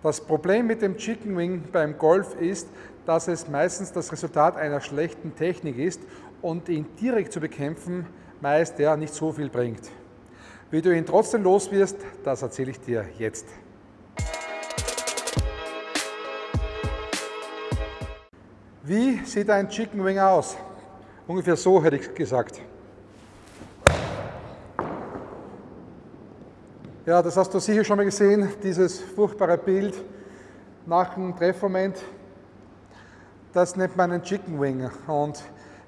Das Problem mit dem Chicken Wing beim Golf ist, dass es meistens das Resultat einer schlechten Technik ist und ihn direkt zu bekämpfen meist ja nicht so viel bringt. Wie du ihn trotzdem los wirst, das erzähle ich dir jetzt. Wie sieht ein Chicken Wing aus? Ungefähr so hätte ich gesagt. Ja, das hast du sicher schon mal gesehen, dieses furchtbare Bild nach dem Treffmoment. Das nennt man einen Chicken Wing. Und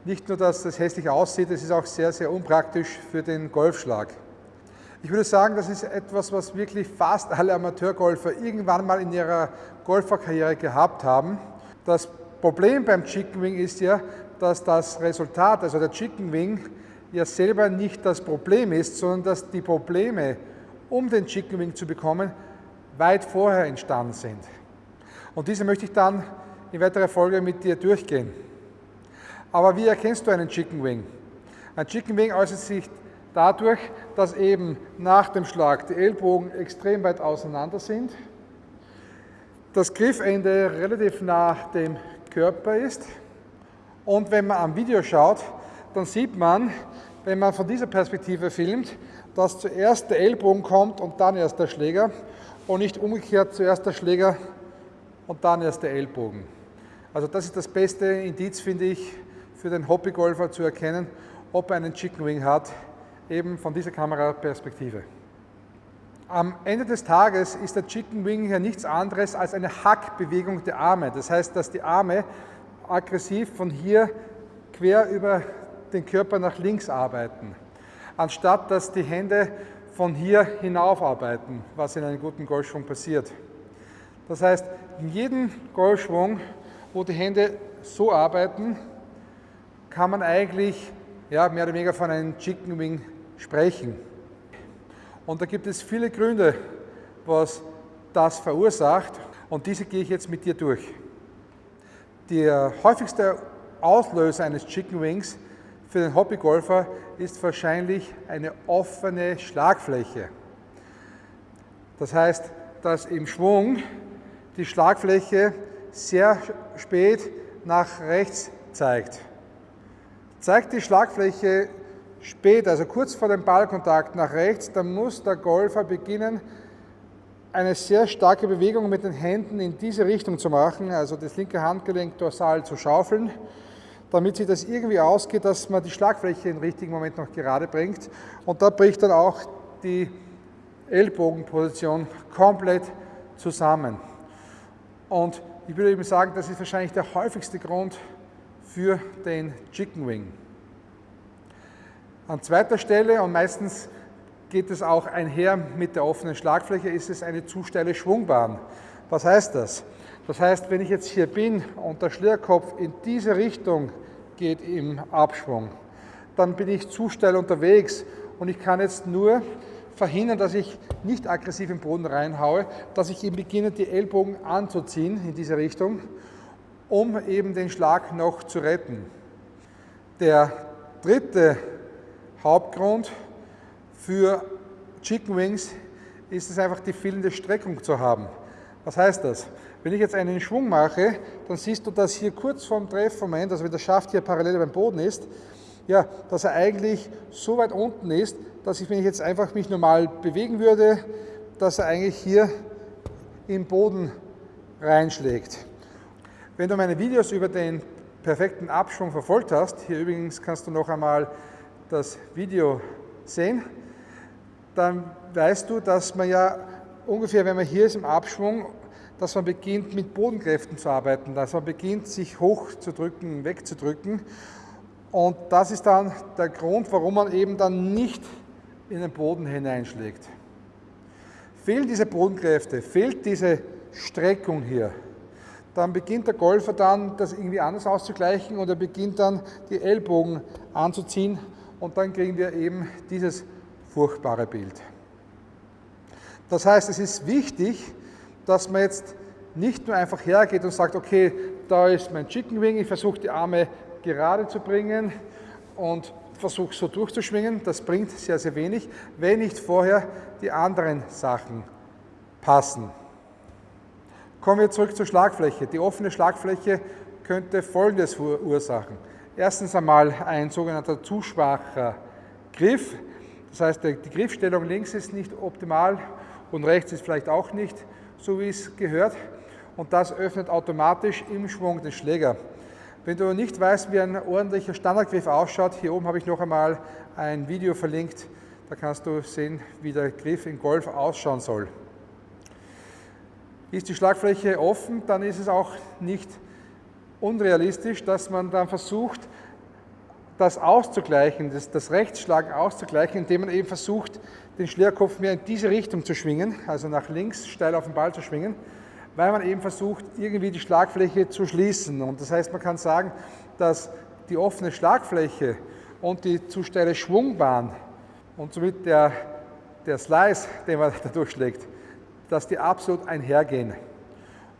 nicht nur, dass das hässlich aussieht, es ist auch sehr, sehr unpraktisch für den Golfschlag. Ich würde sagen, das ist etwas, was wirklich fast alle Amateurgolfer irgendwann mal in ihrer Golferkarriere gehabt haben. Das Problem beim Chicken Wing ist ja, dass das Resultat, also der Chicken Wing, ja selber nicht das Problem ist, sondern dass die Probleme um den Chicken Wing zu bekommen, weit vorher entstanden sind. Und diese möchte ich dann in weiterer Folge mit dir durchgehen. Aber wie erkennst du einen Chicken Wing? Ein Chicken Wing äußert sich dadurch, dass eben nach dem Schlag die Ellbogen extrem weit auseinander sind, das Griffende relativ nah dem Körper ist und wenn man am Video schaut, dann sieht man, wenn man von dieser Perspektive filmt, dass zuerst der Ellbogen kommt und dann erst der Schläger und nicht umgekehrt zuerst der Schläger und dann erst der Ellbogen. Also das ist das beste Indiz, finde ich, für den Hobbygolfer zu erkennen, ob er einen Chicken Wing hat, eben von dieser Kameraperspektive. Am Ende des Tages ist der Chicken Wing ja nichts anderes als eine Hackbewegung der Arme. Das heißt, dass die Arme aggressiv von hier quer über den Körper nach links arbeiten anstatt dass die Hände von hier hinauf arbeiten, was in einem guten Golfschwung passiert. Das heißt, in jedem Golfschwung, wo die Hände so arbeiten, kann man eigentlich ja, mehr oder weniger von einem Chicken Wing sprechen. Und da gibt es viele Gründe, was das verursacht und diese gehe ich jetzt mit dir durch. Der häufigste Auslöser eines Chicken Wings für den Hobbygolfer ist wahrscheinlich eine offene Schlagfläche. Das heißt, dass im Schwung die Schlagfläche sehr spät nach rechts zeigt. Zeigt die Schlagfläche spät, also kurz vor dem Ballkontakt nach rechts, dann muss der Golfer beginnen, eine sehr starke Bewegung mit den Händen in diese Richtung zu machen, also das linke Handgelenk dorsal zu schaufeln damit sich das irgendwie ausgeht, dass man die Schlagfläche im richtigen Moment noch gerade bringt. Und da bricht dann auch die Ellbogenposition komplett zusammen. Und ich würde eben sagen, das ist wahrscheinlich der häufigste Grund für den Chicken Wing. An zweiter Stelle und meistens geht es auch einher mit der offenen Schlagfläche, ist es eine zu steile Schwungbahn. Was heißt das? Das heißt, wenn ich jetzt hier bin und der Schlierkopf in diese Richtung geht im Abschwung, dann bin ich zu steil unterwegs und ich kann jetzt nur verhindern, dass ich nicht aggressiv im Boden reinhaue, dass ich eben beginne, die Ellbogen anzuziehen in diese Richtung, um eben den Schlag noch zu retten. Der dritte Hauptgrund für Chicken Wings ist es einfach, die fehlende Streckung zu haben. Was heißt das? Wenn ich jetzt einen Schwung mache, dann siehst du, dass hier kurz vorm Treffmoment, also wenn der Schaft hier parallel beim Boden ist, ja, dass er eigentlich so weit unten ist, dass ich, wenn ich jetzt einfach mich normal bewegen würde, dass er eigentlich hier im Boden reinschlägt. Wenn du meine Videos über den perfekten Abschwung verfolgt hast, hier übrigens kannst du noch einmal das Video sehen, dann weißt du, dass man ja ungefähr, wenn man hier ist im Abschwung, dass man beginnt mit Bodenkräften zu arbeiten, dass man beginnt sich hochzudrücken, wegzudrücken. Und das ist dann der Grund, warum man eben dann nicht in den Boden hineinschlägt. Fehlen diese Bodenkräfte, fehlt diese Streckung hier, dann beginnt der Golfer dann, das irgendwie anders auszugleichen und er beginnt dann die Ellbogen anzuziehen und dann kriegen wir eben dieses furchtbare Bild. Das heißt, es ist wichtig, dass man jetzt nicht nur einfach hergeht und sagt, okay, da ist mein Chicken Wing, ich versuche die Arme gerade zu bringen und versuche so durchzuschwingen. Das bringt sehr, sehr wenig, wenn nicht vorher die anderen Sachen passen. Kommen wir zurück zur Schlagfläche. Die offene Schlagfläche könnte Folgendes verursachen. Erstens einmal ein sogenannter zu schwacher Griff. Das heißt, die Griffstellung links ist nicht optimal und rechts ist vielleicht auch nicht so, wie es gehört. Und das öffnet automatisch im Schwung den Schläger. Wenn du nicht weißt, wie ein ordentlicher Standardgriff ausschaut, hier oben habe ich noch einmal ein Video verlinkt, da kannst du sehen, wie der Griff im Golf ausschauen soll. Ist die Schlagfläche offen, dann ist es auch nicht unrealistisch, dass man dann versucht, das auszugleichen, das, das Rechtsschlagen auszugleichen, indem man eben versucht, den Schlägerkopf mehr in diese Richtung zu schwingen, also nach links steil auf den Ball zu schwingen, weil man eben versucht, irgendwie die Schlagfläche zu schließen. Und das heißt, man kann sagen, dass die offene Schlagfläche und die zu steile Schwungbahn und somit der, der Slice, den man da durchschlägt, dass die absolut einhergehen.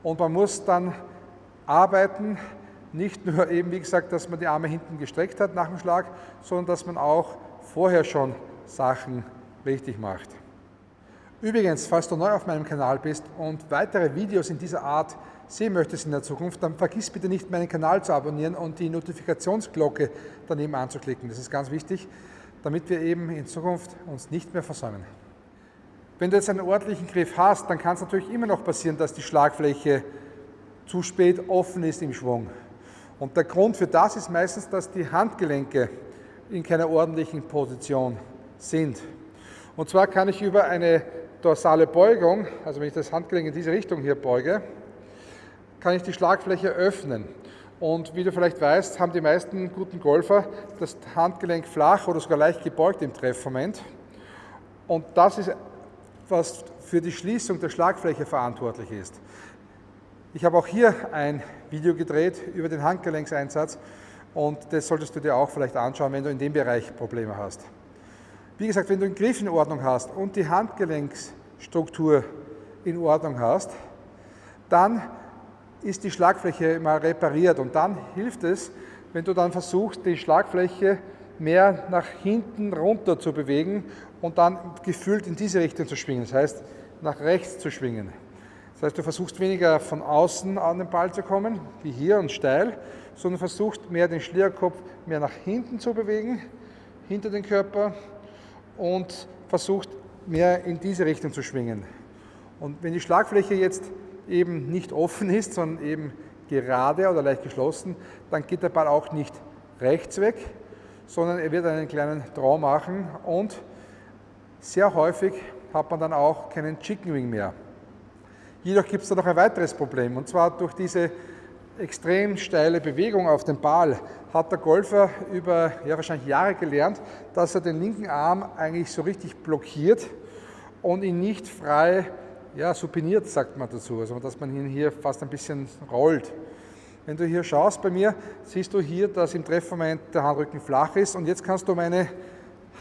Und man muss dann arbeiten, nicht nur eben, wie gesagt, dass man die Arme hinten gestreckt hat nach dem Schlag, sondern dass man auch vorher schon Sachen richtig macht. Übrigens, falls du neu auf meinem Kanal bist und weitere Videos in dieser Art sehen möchtest in der Zukunft, dann vergiss bitte nicht, meinen Kanal zu abonnieren und die Notifikationsglocke daneben anzuklicken. Das ist ganz wichtig, damit wir eben in Zukunft uns nicht mehr versäumen. Wenn du jetzt einen ordentlichen Griff hast, dann kann es natürlich immer noch passieren, dass die Schlagfläche zu spät offen ist im Schwung. Und der Grund für das ist meistens, dass die Handgelenke in keiner ordentlichen Position sind. Und zwar kann ich über eine dorsale Beugung, also wenn ich das Handgelenk in diese Richtung hier beuge, kann ich die Schlagfläche öffnen. Und wie du vielleicht weißt, haben die meisten guten Golfer das Handgelenk flach oder sogar leicht gebeugt im Treffmoment. Und das ist, was für die Schließung der Schlagfläche verantwortlich ist. Ich habe auch hier ein Video gedreht über den Handgelenkseinsatz und das solltest du dir auch vielleicht anschauen, wenn du in dem Bereich Probleme hast. Wie gesagt, wenn du den Griff in Ordnung hast und die Handgelenksstruktur in Ordnung hast, dann ist die Schlagfläche mal repariert und dann hilft es, wenn du dann versuchst, die Schlagfläche mehr nach hinten runter zu bewegen und dann gefühlt in diese Richtung zu schwingen, das heißt nach rechts zu schwingen. Das heißt, du versuchst weniger von außen an den Ball zu kommen, wie hier und steil, sondern versuchst mehr den Schlierkopf mehr nach hinten zu bewegen, hinter den Körper und versuchst mehr in diese Richtung zu schwingen. Und wenn die Schlagfläche jetzt eben nicht offen ist, sondern eben gerade oder leicht geschlossen, dann geht der Ball auch nicht rechts weg, sondern er wird einen kleinen Draw machen und sehr häufig hat man dann auch keinen Chicken Wing mehr. Jedoch gibt es da noch ein weiteres Problem und zwar durch diese extrem steile Bewegung auf dem Ball hat der Golfer über ja, wahrscheinlich Jahre gelernt, dass er den linken Arm eigentlich so richtig blockiert und ihn nicht frei ja, supiniert, sagt man dazu, also dass man ihn hier fast ein bisschen rollt. Wenn du hier schaust bei mir, siehst du hier, dass im Treffmoment der Handrücken flach ist und jetzt kannst du meine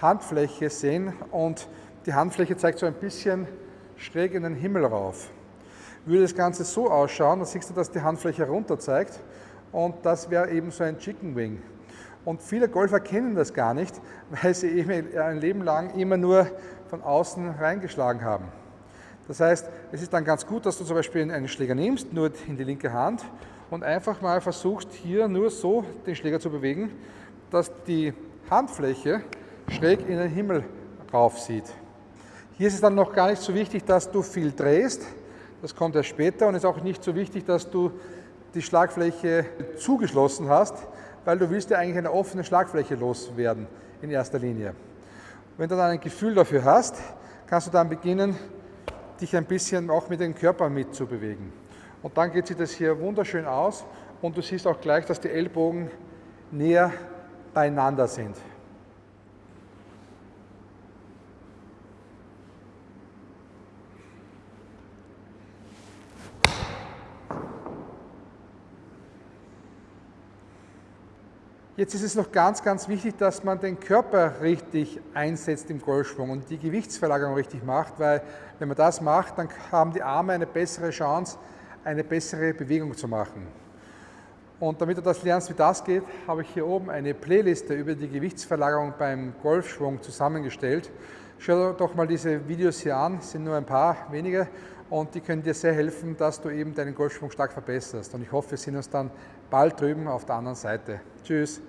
Handfläche sehen und die Handfläche zeigt so ein bisschen schräg in den Himmel rauf. Würde das Ganze so ausschauen, dann siehst du, dass die Handfläche runter zeigt und das wäre eben so ein Chicken Wing. Und viele Golfer kennen das gar nicht, weil sie eben ein Leben lang immer nur von außen reingeschlagen haben. Das heißt, es ist dann ganz gut, dass du zum Beispiel einen Schläger nimmst, nur in die linke Hand und einfach mal versuchst, hier nur so den Schläger zu bewegen, dass die Handfläche schräg in den Himmel rauf sieht. Hier ist es dann noch gar nicht so wichtig, dass du viel drehst, das kommt erst später und ist auch nicht so wichtig, dass du die Schlagfläche zugeschlossen hast, weil du willst ja eigentlich eine offene Schlagfläche loswerden in erster Linie. Wenn du dann ein Gefühl dafür hast, kannst du dann beginnen, dich ein bisschen auch mit dem Körper mitzubewegen. Und dann geht sich das hier wunderschön aus und du siehst auch gleich, dass die Ellbogen näher beieinander sind. Jetzt ist es noch ganz, ganz wichtig, dass man den Körper richtig einsetzt im Golfschwung und die Gewichtsverlagerung richtig macht, weil wenn man das macht, dann haben die Arme eine bessere Chance, eine bessere Bewegung zu machen. Und damit du das lernst, wie das geht, habe ich hier oben eine Playliste über die Gewichtsverlagerung beim Golfschwung zusammengestellt. Schau doch mal diese Videos hier an, es sind nur ein paar wenige und die können dir sehr helfen, dass du eben deinen Golfschwung stark verbesserst. Und ich hoffe, wir sehen uns dann bald drüben auf der anderen Seite. Tschüss.